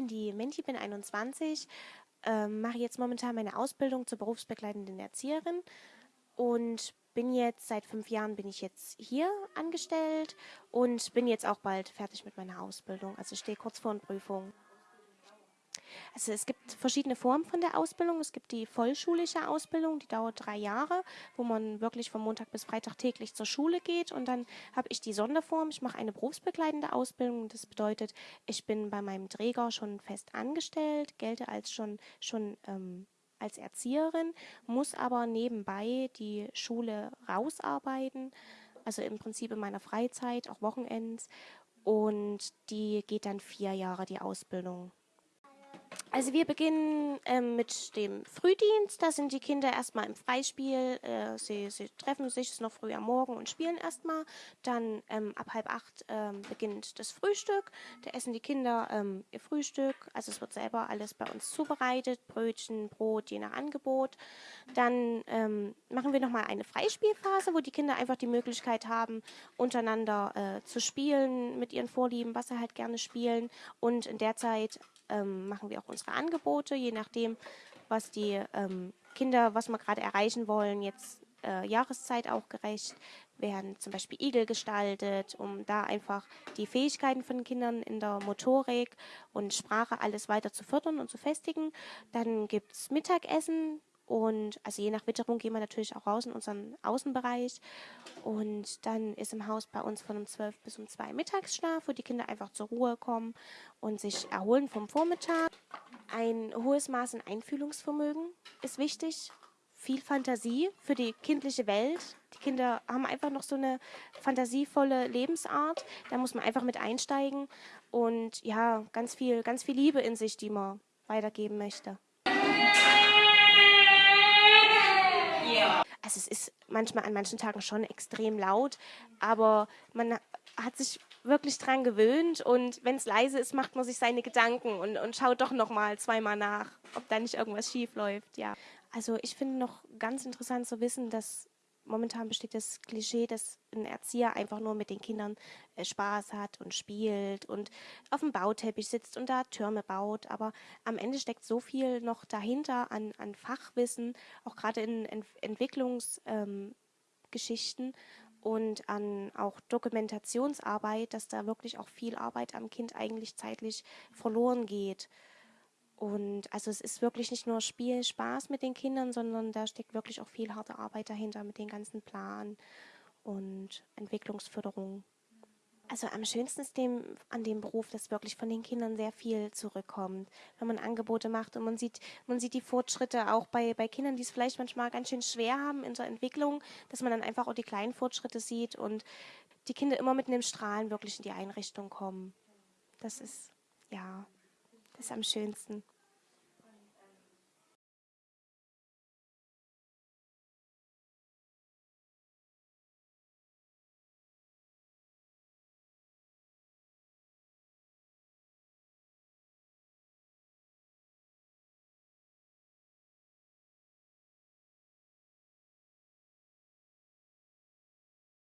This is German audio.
bin die Menti, bin 21, ähm, mache jetzt momentan meine Ausbildung zur berufsbegleitenden Erzieherin und bin jetzt seit fünf Jahren bin ich jetzt hier angestellt und bin jetzt auch bald fertig mit meiner Ausbildung. Also stehe kurz vor einer Prüfung. Also es gibt verschiedene Formen von der Ausbildung. Es gibt die vollschulische Ausbildung, die dauert drei Jahre, wo man wirklich von Montag bis Freitag täglich zur Schule geht. Und dann habe ich die Sonderform. Ich mache eine berufsbegleitende Ausbildung. Das bedeutet, ich bin bei meinem Träger schon fest angestellt, gelte als schon, schon ähm, als Erzieherin, muss aber nebenbei die Schule rausarbeiten, also im Prinzip in meiner Freizeit, auch Wochenends. Und die geht dann vier Jahre, die Ausbildung. Also wir beginnen ähm, mit dem Frühdienst. Da sind die Kinder erstmal im Freispiel. Äh, sie, sie, treffen sich, es ist noch früh am Morgen und spielen erstmal. Dann ähm, ab halb acht ähm, beginnt das Frühstück. Da essen die Kinder ähm, ihr Frühstück. Also es wird selber alles bei uns zubereitet. Brötchen, Brot, je nach Angebot. Dann ähm, machen wir nochmal eine Freispielphase, wo die Kinder einfach die Möglichkeit haben, untereinander äh, zu spielen mit ihren Vorlieben, was sie halt gerne spielen. Und in der Zeit ähm, machen wir auch unsere Angebote, je nachdem, was die ähm, Kinder, was wir gerade erreichen wollen, jetzt äh, Jahreszeit auch gerecht, werden zum Beispiel Igel gestaltet, um da einfach die Fähigkeiten von Kindern in der Motorik und Sprache alles weiter zu fördern und zu festigen. Dann gibt es Mittagessen, und also je nach Witterung gehen wir natürlich auch raus in unseren Außenbereich. Und dann ist im Haus bei uns von um 12 bis um 2 Mittagsschlaf, wo die Kinder einfach zur Ruhe kommen und sich erholen vom Vormittag. Ein hohes Maß an Einfühlungsvermögen ist wichtig. Viel Fantasie für die kindliche Welt. Die Kinder haben einfach noch so eine fantasievolle Lebensart. Da muss man einfach mit einsteigen. Und ja, ganz viel, ganz viel Liebe in sich, die man weitergeben möchte. Also es ist manchmal an manchen Tagen schon extrem laut, aber man hat sich wirklich dran gewöhnt und wenn es leise ist, macht man sich seine Gedanken und, und schaut doch noch mal zweimal nach, ob da nicht irgendwas schief läuft. Ja. Also ich finde noch ganz interessant zu wissen, dass momentan besteht das Klischee, dass ein Erzieher einfach nur mit den Kindern äh, Spaß hat und spielt und auf dem Bauteppich sitzt und da Türme baut. Aber am Ende steckt so viel noch dahinter an, an Fachwissen, auch gerade in Ent Entwicklungsgeschichten ähm, und an auch Dokumentationsarbeit, dass da wirklich auch viel Arbeit am Kind eigentlich zeitlich verloren geht. Und also es ist wirklich nicht nur Spiel, Spaß mit den Kindern, sondern da steckt wirklich auch viel harte Arbeit dahinter mit den ganzen Plan und Entwicklungsförderung. Also am schönsten ist dem, an dem Beruf, dass wirklich von den Kindern sehr viel zurückkommt, wenn man Angebote macht und man sieht, man sieht die Fortschritte auch bei, bei Kindern, die es vielleicht manchmal ganz schön schwer haben in der Entwicklung, dass man dann einfach auch die kleinen Fortschritte sieht und die Kinder immer mit einem Strahlen wirklich in die Einrichtung kommen. Das ist, ja, ist am schönsten.